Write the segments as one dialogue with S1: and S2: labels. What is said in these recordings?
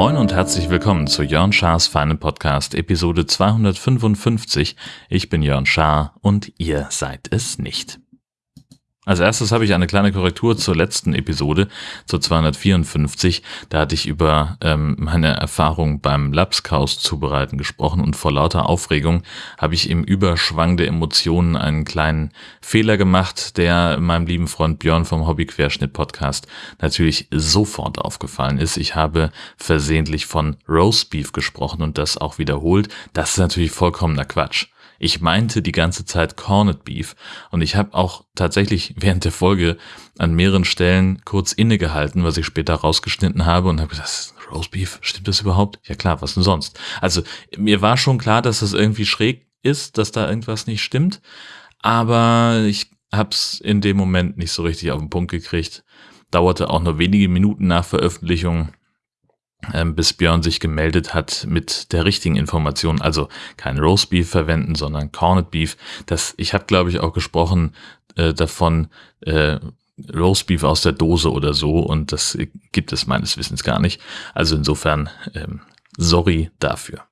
S1: Moin und herzlich willkommen zu Jörn Schars Feinen Podcast, Episode 255. Ich bin Jörn Schaar und ihr seid es nicht. Als erstes habe ich eine kleine Korrektur zur letzten Episode, zur 254. Da hatte ich über ähm, meine Erfahrung beim Lapskaus zubereiten gesprochen und vor lauter Aufregung habe ich im Überschwang der Emotionen einen kleinen Fehler gemacht, der meinem lieben Freund Björn vom Hobbyquerschnitt Podcast natürlich sofort aufgefallen ist. Ich habe versehentlich von Roastbeef gesprochen und das auch wiederholt. Das ist natürlich vollkommener Quatsch. Ich meinte die ganze Zeit Corned Beef und ich habe auch tatsächlich während der Folge an mehreren Stellen kurz innegehalten, was ich später rausgeschnitten habe und habe gedacht, Roast Beef, stimmt das überhaupt? Ja klar, was denn sonst? Also mir war schon klar, dass das irgendwie schräg ist, dass da irgendwas nicht stimmt, aber ich hab's in dem Moment nicht so richtig auf den Punkt gekriegt. Dauerte auch nur wenige Minuten nach Veröffentlichung bis Björn sich gemeldet hat mit der richtigen Information, also kein Roastbeef verwenden, sondern Corned Beef. Das, ich habe, glaube ich, auch gesprochen äh, davon, äh, Roastbeef aus der Dose oder so und das gibt es meines Wissens gar nicht. Also insofern, ähm, sorry dafür.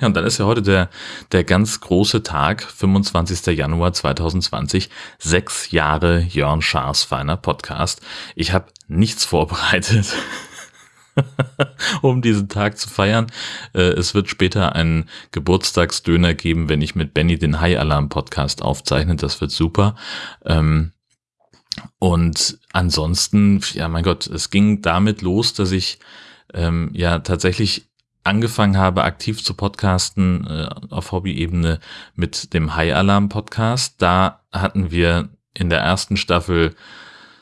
S1: Ja, und dann ist ja heute der, der ganz große Tag, 25. Januar 2020, sechs Jahre Jörn Schaas feiner Podcast. Ich habe nichts vorbereitet. um diesen Tag zu feiern. Äh, es wird später einen Geburtstagsdöner geben, wenn ich mit Benny den High Alarm Podcast aufzeichne. Das wird super. Ähm, und ansonsten, ja, mein Gott, es ging damit los, dass ich ähm, ja tatsächlich angefangen habe, aktiv zu podcasten äh, auf Hobby-Ebene mit dem High Alarm Podcast. Da hatten wir in der ersten Staffel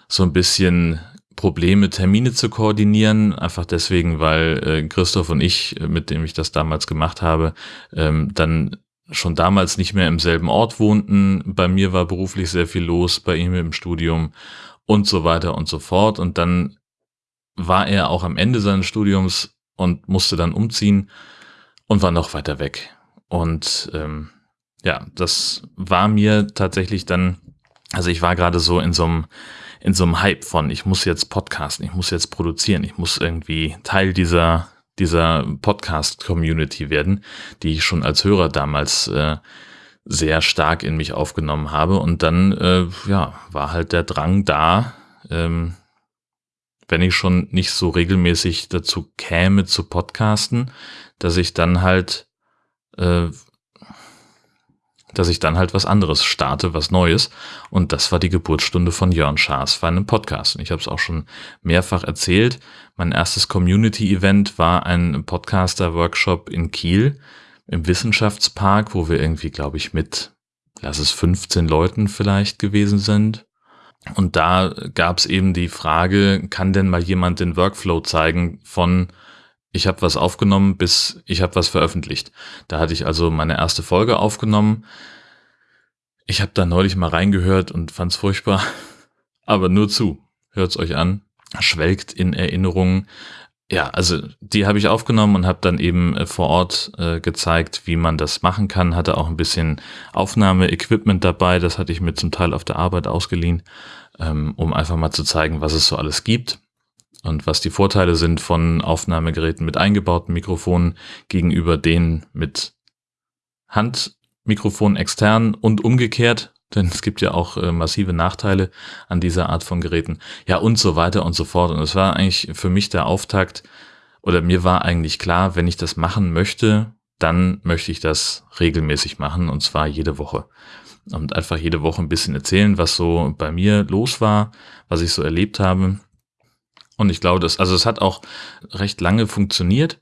S1: so ein bisschen Probleme, Termine zu koordinieren, einfach deswegen, weil äh, Christoph und ich, äh, mit dem ich das damals gemacht habe, ähm, dann schon damals nicht mehr im selben Ort wohnten. Bei mir war beruflich sehr viel los, bei ihm im Studium und so weiter und so fort. Und dann war er auch am Ende seines Studiums und musste dann umziehen und war noch weiter weg. Und ähm, ja, das war mir tatsächlich dann, also ich war gerade so in so einem in so einem Hype von, ich muss jetzt podcasten, ich muss jetzt produzieren, ich muss irgendwie Teil dieser, dieser Podcast-Community werden, die ich schon als Hörer damals äh, sehr stark in mich aufgenommen habe. Und dann, äh, ja, war halt der Drang da, ähm, wenn ich schon nicht so regelmäßig dazu käme zu podcasten, dass ich dann halt äh, dass ich dann halt was anderes starte, was Neues. Und das war die Geburtsstunde von Jörn Schaas für einen Podcast. Und ich habe es auch schon mehrfach erzählt. Mein erstes Community-Event war ein Podcaster-Workshop in Kiel im Wissenschaftspark, wo wir irgendwie, glaube ich, mit, lass es 15 Leuten vielleicht gewesen sind. Und da gab es eben die Frage, kann denn mal jemand den Workflow zeigen von ich habe was aufgenommen, bis ich habe was veröffentlicht. Da hatte ich also meine erste Folge aufgenommen. Ich habe da neulich mal reingehört und fand's furchtbar. Aber nur zu. Hört's euch an. Schwelgt in Erinnerungen. Ja, also die habe ich aufgenommen und habe dann eben äh, vor Ort äh, gezeigt, wie man das machen kann. Hatte auch ein bisschen Aufnahmeequipment dabei. Das hatte ich mir zum Teil auf der Arbeit ausgeliehen, ähm, um einfach mal zu zeigen, was es so alles gibt und was die Vorteile sind von Aufnahmegeräten mit eingebauten Mikrofonen gegenüber denen mit Handmikrofon extern und umgekehrt, denn es gibt ja auch äh, massive Nachteile an dieser Art von Geräten, ja und so weiter und so fort. Und es war eigentlich für mich der Auftakt, oder mir war eigentlich klar, wenn ich das machen möchte, dann möchte ich das regelmäßig machen und zwar jede Woche. Und einfach jede Woche ein bisschen erzählen, was so bei mir los war, was ich so erlebt habe und ich glaube, das, also es hat auch recht lange funktioniert.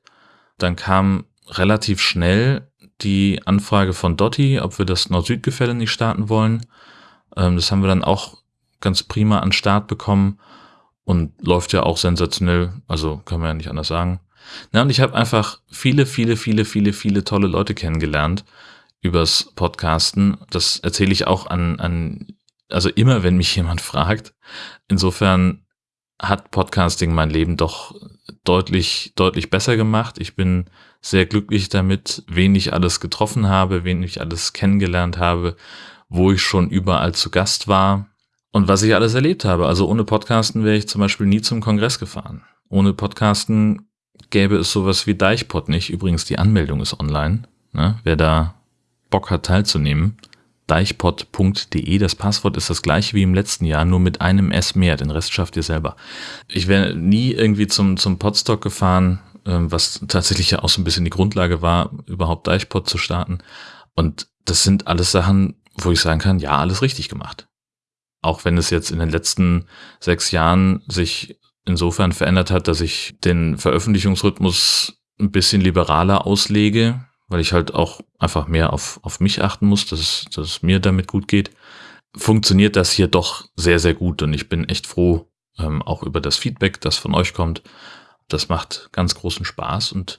S1: Dann kam relativ schnell die Anfrage von Dotti, ob wir das Nord-Süd-Gefälle nicht starten wollen. Ähm, das haben wir dann auch ganz prima an Start bekommen und läuft ja auch sensationell, also kann man ja nicht anders sagen. Na, und ich habe einfach viele, viele, viele, viele, viele tolle Leute kennengelernt übers Podcasten. Das erzähle ich auch an, an, also immer, wenn mich jemand fragt. Insofern hat Podcasting mein Leben doch deutlich, deutlich besser gemacht. Ich bin sehr glücklich damit, wen ich alles getroffen habe, wen ich alles kennengelernt habe, wo ich schon überall zu Gast war und was ich alles erlebt habe. Also ohne Podcasten wäre ich zum Beispiel nie zum Kongress gefahren. Ohne Podcasten gäbe es sowas wie Deichpod nicht. Übrigens, die Anmeldung ist online. Ne? Wer da Bock hat teilzunehmen, deichpod.de. Das Passwort ist das gleiche wie im letzten Jahr, nur mit einem S mehr. Den Rest schafft ihr selber. Ich wäre nie irgendwie zum, zum Podstock gefahren, ähm, was tatsächlich ja auch so ein bisschen die Grundlage war, überhaupt Deichpod zu starten. Und das sind alles Sachen, wo ich sagen kann, ja, alles richtig gemacht. Auch wenn es jetzt in den letzten sechs Jahren sich insofern verändert hat, dass ich den Veröffentlichungsrhythmus ein bisschen liberaler auslege, weil ich halt auch einfach mehr auf, auf mich achten muss, dass es, dass es mir damit gut geht, funktioniert das hier doch sehr, sehr gut und ich bin echt froh, ähm, auch über das Feedback, das von euch kommt. Das macht ganz großen Spaß und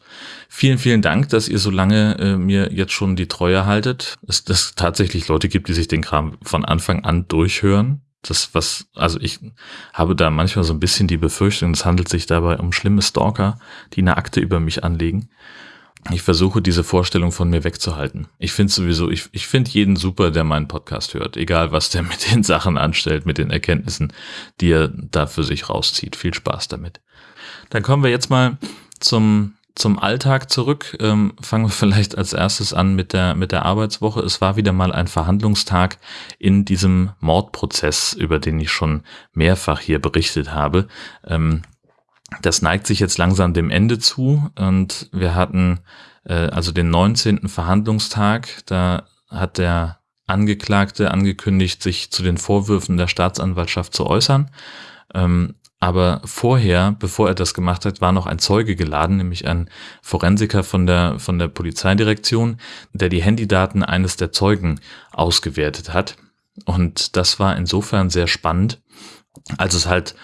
S1: vielen, vielen Dank, dass ihr so lange äh, mir jetzt schon die Treue haltet. Es dass tatsächlich Leute gibt, die sich den Kram von Anfang an durchhören. Das, was, also ich habe da manchmal so ein bisschen die Befürchtung, es handelt sich dabei um schlimme Stalker, die eine Akte über mich anlegen ich versuche diese Vorstellung von mir wegzuhalten. Ich finde sowieso, ich, ich finde jeden super, der meinen Podcast hört, egal was der mit den Sachen anstellt, mit den Erkenntnissen, die er da für sich rauszieht. Viel Spaß damit. Dann kommen wir jetzt mal zum zum Alltag zurück. Ähm, fangen wir vielleicht als erstes an mit der, mit der Arbeitswoche. Es war wieder mal ein Verhandlungstag in diesem Mordprozess, über den ich schon mehrfach hier berichtet habe. Ähm, das neigt sich jetzt langsam dem Ende zu und wir hatten äh, also den 19. Verhandlungstag. Da hat der Angeklagte angekündigt, sich zu den Vorwürfen der Staatsanwaltschaft zu äußern. Ähm, aber vorher, bevor er das gemacht hat, war noch ein Zeuge geladen, nämlich ein Forensiker von der, von der Polizeidirektion, der die Handydaten eines der Zeugen ausgewertet hat. Und das war insofern sehr spannend, als es halt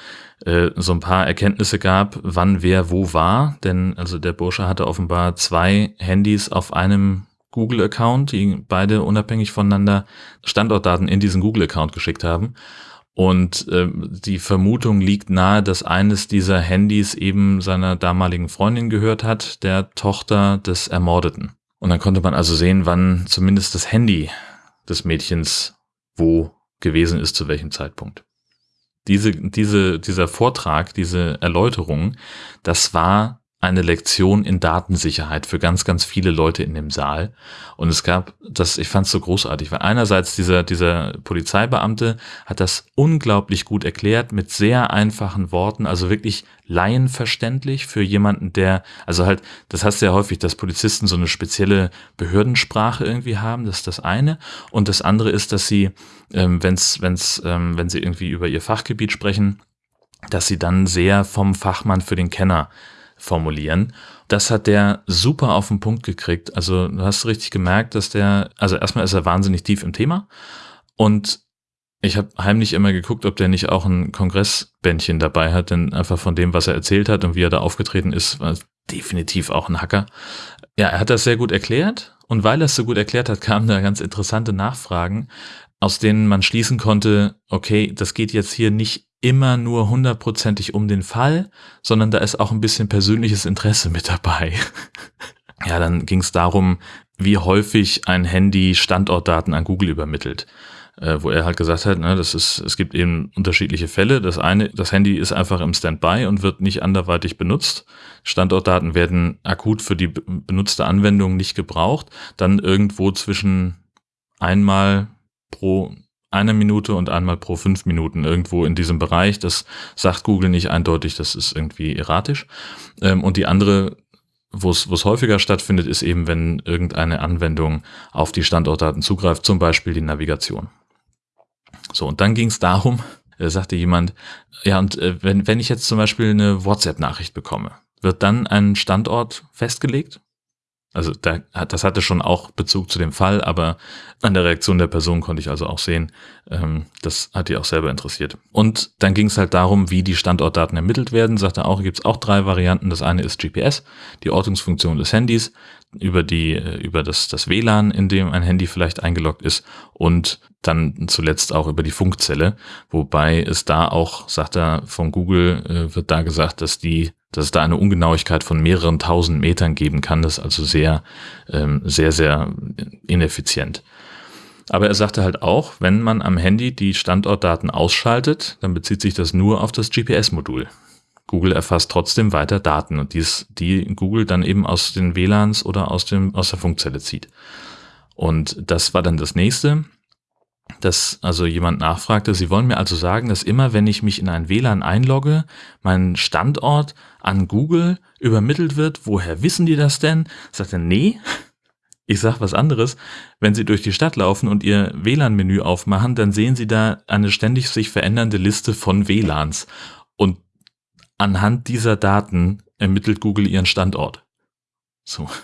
S1: äh, so ein paar Erkenntnisse gab, wann wer wo war. Denn also der Bursche hatte offenbar zwei Handys auf einem Google-Account, die beide unabhängig voneinander Standortdaten in diesen Google-Account geschickt haben. Und äh, die Vermutung liegt nahe, dass eines dieser Handys eben seiner damaligen Freundin gehört hat, der Tochter des Ermordeten. Und dann konnte man also sehen, wann zumindest das Handy des Mädchens wo gewesen ist, zu welchem Zeitpunkt diese, diese, dieser Vortrag, diese Erläuterung, das war eine Lektion in Datensicherheit für ganz, ganz viele Leute in dem Saal. Und es gab das, ich fand es so großartig, weil einerseits dieser, dieser Polizeibeamte hat das unglaublich gut erklärt mit sehr einfachen Worten, also wirklich laienverständlich für jemanden, der, also halt, das du ja häufig, dass Polizisten so eine spezielle Behördensprache irgendwie haben, das ist das eine. Und das andere ist, dass sie, ähm, wenn's, wenn's, ähm, wenn sie irgendwie über ihr Fachgebiet sprechen, dass sie dann sehr vom Fachmann für den Kenner formulieren. Das hat der super auf den Punkt gekriegt. Also du hast richtig gemerkt, dass der, also erstmal ist er wahnsinnig tief im Thema und ich habe heimlich immer geguckt, ob der nicht auch ein Kongressbändchen dabei hat, denn einfach von dem, was er erzählt hat und wie er da aufgetreten ist, war definitiv auch ein Hacker. Ja, er hat das sehr gut erklärt und weil er es so gut erklärt hat, kamen da ganz interessante Nachfragen, aus denen man schließen konnte, okay, das geht jetzt hier nicht immer nur hundertprozentig um den Fall, sondern da ist auch ein bisschen persönliches Interesse mit dabei. ja, dann ging es darum, wie häufig ein Handy Standortdaten an Google übermittelt. Äh, wo er halt gesagt hat, ne, das ist, es gibt eben unterschiedliche Fälle. Das eine, das Handy ist einfach im Standby und wird nicht anderweitig benutzt. Standortdaten werden akut für die benutzte Anwendung nicht gebraucht. Dann irgendwo zwischen einmal pro eine Minute und einmal pro fünf Minuten irgendwo in diesem Bereich. Das sagt Google nicht eindeutig, das ist irgendwie erratisch. Ähm, und die andere, wo es, wo es häufiger stattfindet, ist eben, wenn irgendeine Anwendung auf die Standortdaten zugreift, zum Beispiel die Navigation. So, und dann ging es darum, äh, sagte jemand, ja, und äh, wenn, wenn ich jetzt zum Beispiel eine WhatsApp-Nachricht bekomme, wird dann ein Standort festgelegt? Also da, das hatte schon auch Bezug zu dem Fall, aber an der Reaktion der Person konnte ich also auch sehen, ähm, das hat die auch selber interessiert. Und dann ging es halt darum, wie die Standortdaten ermittelt werden. Sagte auch, gibt es auch drei Varianten. Das eine ist GPS, die Ortungsfunktion des Handys, über die, äh, über das, das WLAN, in dem ein Handy vielleicht eingeloggt ist und dann zuletzt auch über die Funkzelle, wobei es da auch, sagt er, von Google äh, wird da gesagt, dass die dass es da eine Ungenauigkeit von mehreren tausend Metern geben kann. Das ist also sehr, ähm, sehr, sehr ineffizient. Aber er sagte halt auch, wenn man am Handy die Standortdaten ausschaltet, dann bezieht sich das nur auf das GPS-Modul. Google erfasst trotzdem weiter Daten und dies, die Google dann eben aus den WLANs oder aus, dem, aus der Funkzelle zieht. Und das war dann das nächste, dass also jemand nachfragte, Sie wollen mir also sagen, dass immer wenn ich mich in ein WLAN einlogge, mein Standort an Google übermittelt wird. Woher wissen die das denn? Sagt er, nee, ich sag was anderes. Wenn Sie durch die Stadt laufen und Ihr WLAN-Menü aufmachen, dann sehen Sie da eine ständig sich verändernde Liste von WLANs. Und anhand dieser Daten ermittelt Google ihren Standort. So.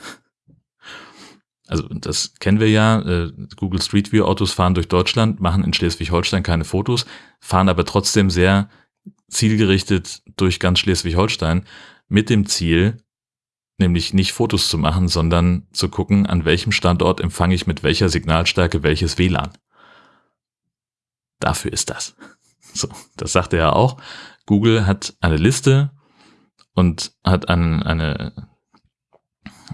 S1: Also das kennen wir ja. Äh, Google Street View Autos fahren durch Deutschland, machen in Schleswig-Holstein keine Fotos, fahren aber trotzdem sehr zielgerichtet durch ganz Schleswig-Holstein mit dem Ziel, nämlich nicht Fotos zu machen, sondern zu gucken, an welchem Standort empfange ich mit welcher Signalstärke welches WLAN. Dafür ist das. So, das sagte er auch. Google hat eine Liste und hat eine, eine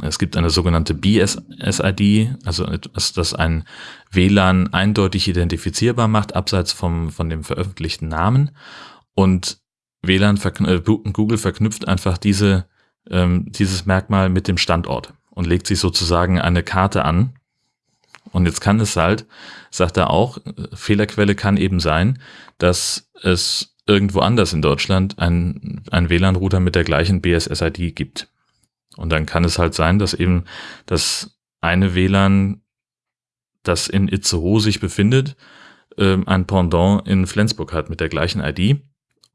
S1: es gibt eine sogenannte BSSID, also etwas, das ein WLAN eindeutig identifizierbar macht, abseits vom, von dem veröffentlichten Namen. Und WLAN, äh, Google verknüpft einfach diese, ähm, dieses Merkmal mit dem Standort und legt sich sozusagen eine Karte an. Und jetzt kann es halt, sagt er auch, Fehlerquelle kann eben sein, dass es irgendwo anders in Deutschland ein, ein WLAN-Router mit der gleichen BSSID gibt. Und dann kann es halt sein, dass eben das eine WLAN, das in Itzehoe sich befindet, ähm, ein Pendant in Flensburg hat mit der gleichen ID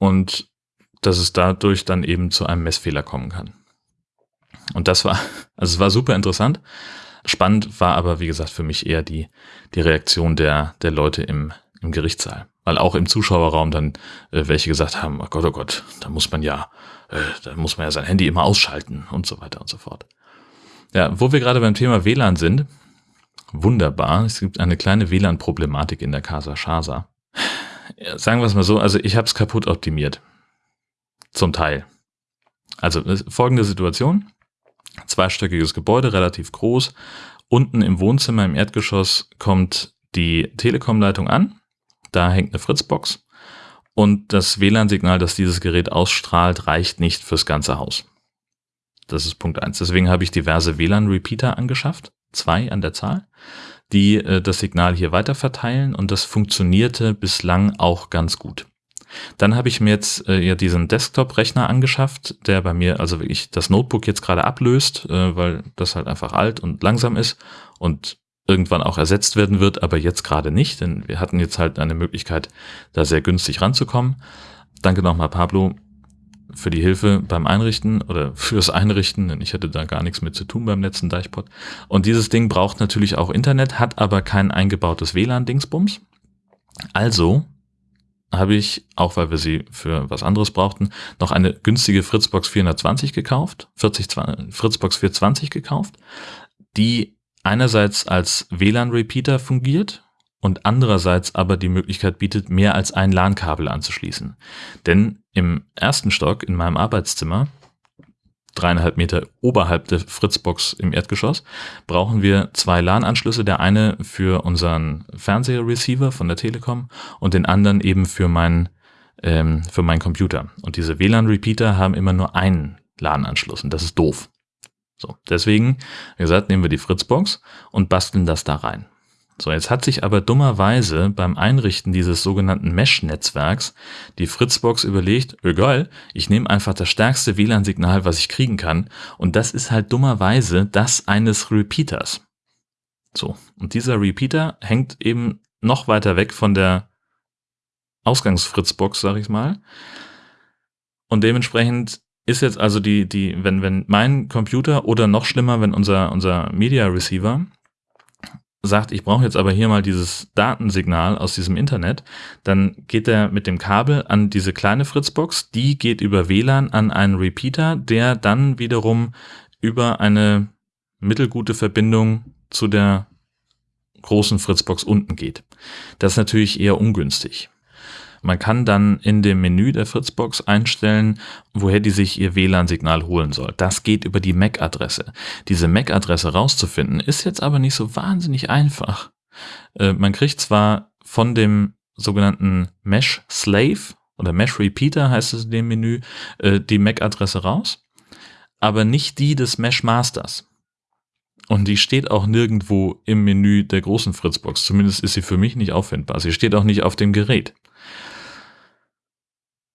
S1: und dass es dadurch dann eben zu einem Messfehler kommen kann. Und das war, also es war super interessant. Spannend war aber, wie gesagt, für mich eher die, die Reaktion der, der Leute im, im Gerichtssaal. Weil auch im Zuschauerraum dann äh, welche gesagt haben, oh Gott, oh Gott, da muss man ja, äh, da muss man ja sein Handy immer ausschalten und so weiter und so fort. Ja, wo wir gerade beim Thema WLAN sind, wunderbar, es gibt eine kleine WLAN-Problematik in der Casa Shasa. Sagen wir es mal so, also ich habe es kaputt optimiert. Zum Teil. Also folgende Situation. Zweistöckiges Gebäude, relativ groß. Unten im Wohnzimmer im Erdgeschoss kommt die Telekom-Leitung an da hängt eine Fritzbox und das WLAN-Signal, das dieses Gerät ausstrahlt, reicht nicht fürs ganze Haus. Das ist Punkt eins. Deswegen habe ich diverse WLAN-Repeater angeschafft, zwei an der Zahl, die äh, das Signal hier weiter verteilen und das funktionierte bislang auch ganz gut. Dann habe ich mir jetzt äh, ja diesen Desktop-Rechner angeschafft, der bei mir also wirklich das Notebook jetzt gerade ablöst, äh, weil das halt einfach alt und langsam ist und irgendwann auch ersetzt werden wird, aber jetzt gerade nicht, denn wir hatten jetzt halt eine Möglichkeit, da sehr günstig ranzukommen. Danke nochmal, Pablo, für die Hilfe beim Einrichten oder fürs Einrichten, denn ich hatte da gar nichts mit zu tun beim letzten Deichpot. Und dieses Ding braucht natürlich auch Internet, hat aber kein eingebautes WLAN-Dingsbums. Also habe ich, auch weil wir sie für was anderes brauchten, noch eine günstige Fritzbox 420 gekauft, 40, Fritzbox 420 gekauft, die einerseits als WLAN-Repeater fungiert und andererseits aber die Möglichkeit bietet, mehr als ein LAN-Kabel anzuschließen. Denn im ersten Stock in meinem Arbeitszimmer, dreieinhalb Meter oberhalb der Fritzbox im Erdgeschoss, brauchen wir zwei LAN-Anschlüsse. Der eine für unseren Fernsehreceiver von der Telekom und den anderen eben für meinen ähm, für meinen Computer. Und diese WLAN-Repeater haben immer nur einen LAN-Anschluss und das ist doof. So, deswegen, wie gesagt, nehmen wir die Fritzbox und basteln das da rein. So, jetzt hat sich aber dummerweise beim Einrichten dieses sogenannten Mesh-Netzwerks die Fritzbox überlegt, egal, ich nehme einfach das stärkste WLAN-Signal, was ich kriegen kann, und das ist halt dummerweise das eines Repeaters. So, und dieser Repeater hängt eben noch weiter weg von der Ausgangsfritzbox, sag ich mal. Und dementsprechend ist jetzt also die, die, wenn, wenn mein Computer oder noch schlimmer, wenn unser, unser Media Receiver sagt, ich brauche jetzt aber hier mal dieses Datensignal aus diesem Internet, dann geht er mit dem Kabel an diese kleine Fritzbox, die geht über WLAN an einen Repeater, der dann wiederum über eine mittelgute Verbindung zu der großen Fritzbox unten geht. Das ist natürlich eher ungünstig. Man kann dann in dem Menü der Fritzbox einstellen, woher die sich ihr WLAN-Signal holen soll. Das geht über die MAC-Adresse. Diese MAC-Adresse rauszufinden, ist jetzt aber nicht so wahnsinnig einfach. Äh, man kriegt zwar von dem sogenannten Mesh Slave oder Mesh Repeater heißt es in dem Menü, äh, die MAC-Adresse raus, aber nicht die des Mesh Masters. Und die steht auch nirgendwo im Menü der großen Fritzbox. Zumindest ist sie für mich nicht auffindbar. Sie steht auch nicht auf dem Gerät.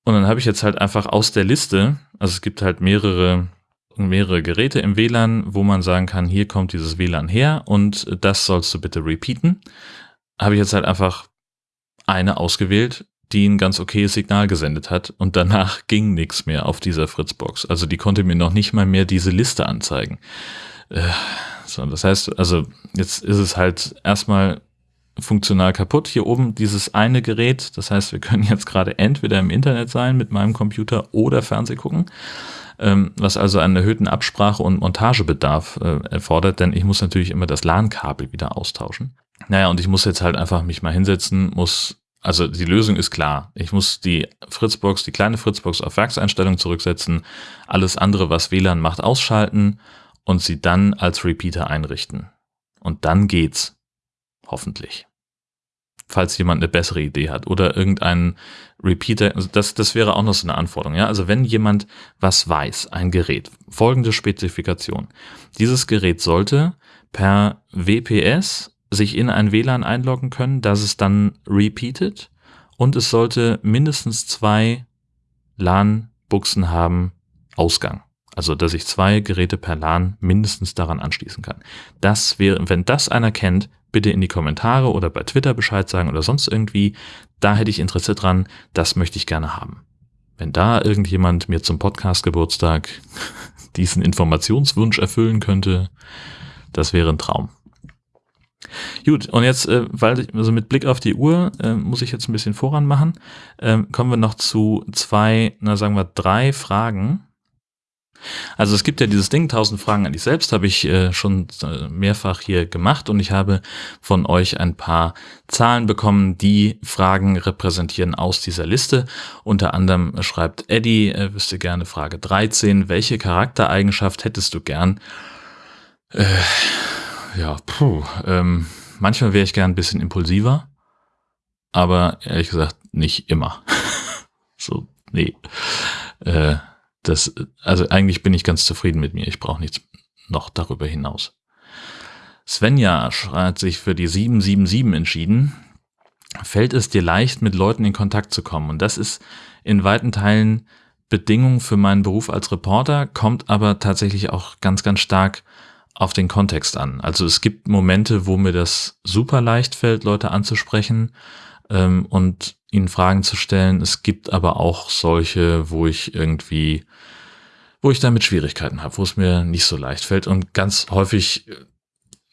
S1: Und dann habe ich jetzt halt einfach aus der Liste, also es gibt halt mehrere, mehrere Geräte im WLAN, wo man sagen kann, hier kommt dieses WLAN her und das sollst du bitte repeaten. Habe ich jetzt halt einfach eine ausgewählt, die ein ganz okayes Signal gesendet hat und danach ging nichts mehr auf dieser Fritzbox. Also die konnte mir noch nicht mal mehr diese Liste anzeigen. Äh, so, das heißt, also jetzt ist es halt erstmal funktional kaputt. Hier oben dieses eine Gerät, das heißt, wir können jetzt gerade entweder im Internet sein mit meinem Computer oder Fernseh gucken, ähm, was also einen erhöhten Absprache- und Montagebedarf äh, erfordert, denn ich muss natürlich immer das LAN-Kabel wieder austauschen. Naja, und ich muss jetzt halt einfach mich mal hinsetzen, muss also die Lösung ist klar. Ich muss die Fritzbox, die kleine Fritzbox auf Werkseinstellung zurücksetzen, alles andere, was WLAN macht, ausschalten und sie dann als Repeater einrichten. Und dann geht's. Hoffentlich falls jemand eine bessere Idee hat oder irgendein Repeater, also das, das wäre auch noch so eine Anforderung. Ja? Also wenn jemand was weiß, ein Gerät, folgende Spezifikation. Dieses Gerät sollte per WPS sich in ein WLAN einloggen können, dass es dann repeatet und es sollte mindestens zwei LAN-Buchsen haben, Ausgang. Also, dass ich zwei Geräte per LAN mindestens daran anschließen kann. Das wäre, wenn das einer kennt, bitte in die Kommentare oder bei Twitter Bescheid sagen oder sonst irgendwie. Da hätte ich Interesse dran. Das möchte ich gerne haben. Wenn da irgendjemand mir zum Podcast Geburtstag diesen Informationswunsch erfüllen könnte, das wäre ein Traum. Gut, und jetzt, äh, weil also mit Blick auf die Uhr, äh, muss ich jetzt ein bisschen voran machen, äh, kommen wir noch zu zwei, na sagen wir drei Fragen, also es gibt ja dieses Ding, 1000 Fragen an dich selbst, habe ich äh, schon äh, mehrfach hier gemacht und ich habe von euch ein paar Zahlen bekommen, die Fragen repräsentieren aus dieser Liste. Unter anderem schreibt Eddie, äh, wüsste gerne Frage 13, welche Charaktereigenschaft hättest du gern? Äh, ja, puh, ähm, manchmal wäre ich gern ein bisschen impulsiver, aber ehrlich gesagt nicht immer. so, nee. Äh, das, also eigentlich bin ich ganz zufrieden mit mir. Ich brauche nichts noch darüber hinaus. Svenja hat sich für die 777 entschieden. Fällt es dir leicht, mit Leuten in Kontakt zu kommen? Und das ist in weiten Teilen Bedingung für meinen Beruf als Reporter, kommt aber tatsächlich auch ganz, ganz stark auf den Kontext an. Also es gibt Momente, wo mir das super leicht fällt, Leute anzusprechen ähm, und ihnen Fragen zu stellen. Es gibt aber auch solche, wo ich irgendwie, wo ich damit Schwierigkeiten habe, wo es mir nicht so leicht fällt. Und ganz häufig äh,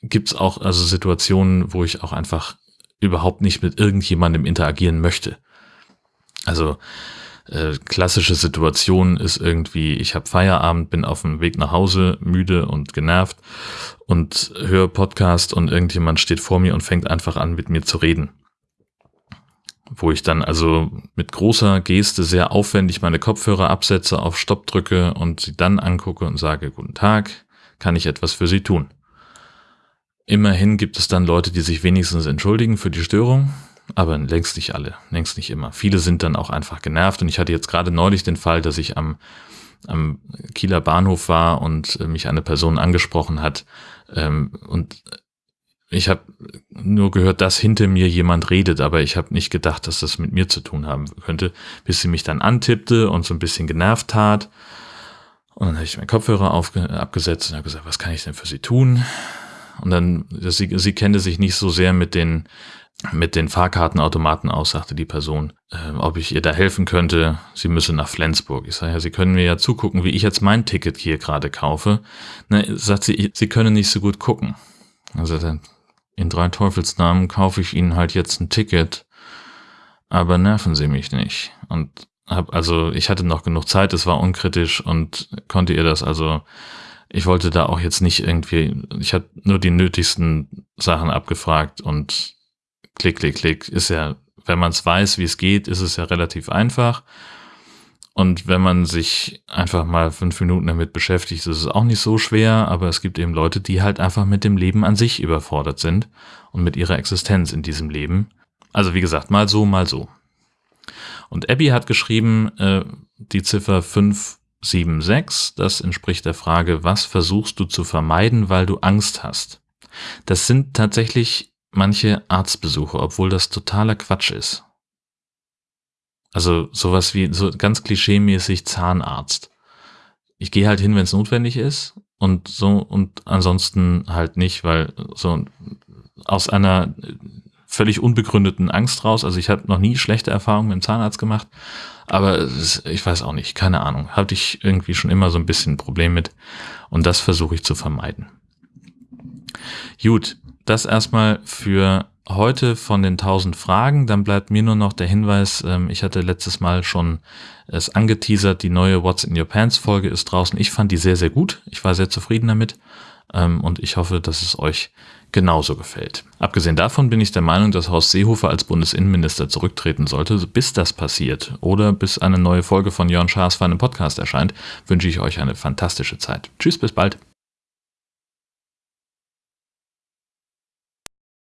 S1: gibt es auch also Situationen, wo ich auch einfach überhaupt nicht mit irgendjemandem interagieren möchte. Also äh, klassische Situation ist irgendwie, ich habe Feierabend, bin auf dem Weg nach Hause, müde und genervt und höre Podcast und irgendjemand steht vor mir und fängt einfach an, mit mir zu reden wo ich dann also mit großer Geste sehr aufwendig meine Kopfhörer absetze, auf Stopp drücke und sie dann angucke und sage, guten Tag, kann ich etwas für Sie tun? Immerhin gibt es dann Leute, die sich wenigstens entschuldigen für die Störung, aber längst nicht alle, längst nicht immer. Viele sind dann auch einfach genervt und ich hatte jetzt gerade neulich den Fall, dass ich am, am Kieler Bahnhof war und mich eine Person angesprochen hat ähm, und ich habe nur gehört, dass hinter mir jemand redet, aber ich habe nicht gedacht, dass das mit mir zu tun haben könnte, bis sie mich dann antippte und so ein bisschen genervt tat. Und dann habe ich meinen Kopfhörer abgesetzt und habe gesagt, was kann ich denn für sie tun? Und dann, sie, sie kennte sich nicht so sehr mit den, mit den Fahrkartenautomaten aus, sagte die Person, äh, ob ich ihr da helfen könnte. Sie müsse nach Flensburg. Ich sage, ja, Sie können mir ja zugucken, wie ich jetzt mein Ticket hier gerade kaufe. Ne, sagt sie, Sie können nicht so gut gucken. Also dann in drei Teufelsnamen kaufe ich Ihnen halt jetzt ein Ticket, aber nerven Sie mich nicht. Und hab, also ich hatte noch genug Zeit, es war unkritisch und konnte ihr das also, ich wollte da auch jetzt nicht irgendwie, ich hatte nur die nötigsten Sachen abgefragt und klick, klick, klick, ist ja wenn man es weiß, wie es geht, ist es ja relativ einfach. Und wenn man sich einfach mal fünf Minuten damit beschäftigt, ist es auch nicht so schwer, aber es gibt eben Leute, die halt einfach mit dem Leben an sich überfordert sind und mit ihrer Existenz in diesem Leben. Also wie gesagt, mal so, mal so. Und Abby hat geschrieben, äh, die Ziffer 576, das entspricht der Frage, was versuchst du zu vermeiden, weil du Angst hast? Das sind tatsächlich manche Arztbesuche, obwohl das totaler Quatsch ist. Also sowas wie so ganz klischeemäßig Zahnarzt. Ich gehe halt hin, wenn es notwendig ist und so und ansonsten halt nicht, weil so aus einer völlig unbegründeten Angst raus. Also ich habe noch nie schlechte Erfahrungen mit dem Zahnarzt gemacht, aber ist, ich weiß auch nicht, keine Ahnung. Hatte ich irgendwie schon immer so ein bisschen ein Problem mit und das versuche ich zu vermeiden. Gut, das erstmal für heute von den 1000 Fragen. Dann bleibt mir nur noch der Hinweis, ähm, ich hatte letztes Mal schon es angeteasert, die neue What's in Your Pants Folge ist draußen. Ich fand die sehr, sehr gut. Ich war sehr zufrieden damit ähm, und ich hoffe, dass es euch genauso gefällt. Abgesehen davon bin ich der Meinung, dass Horst Seehofer als Bundesinnenminister zurücktreten sollte. Bis das passiert oder bis eine neue Folge von Jörn Schaas für einen Podcast erscheint, wünsche ich euch eine fantastische Zeit. Tschüss, bis bald.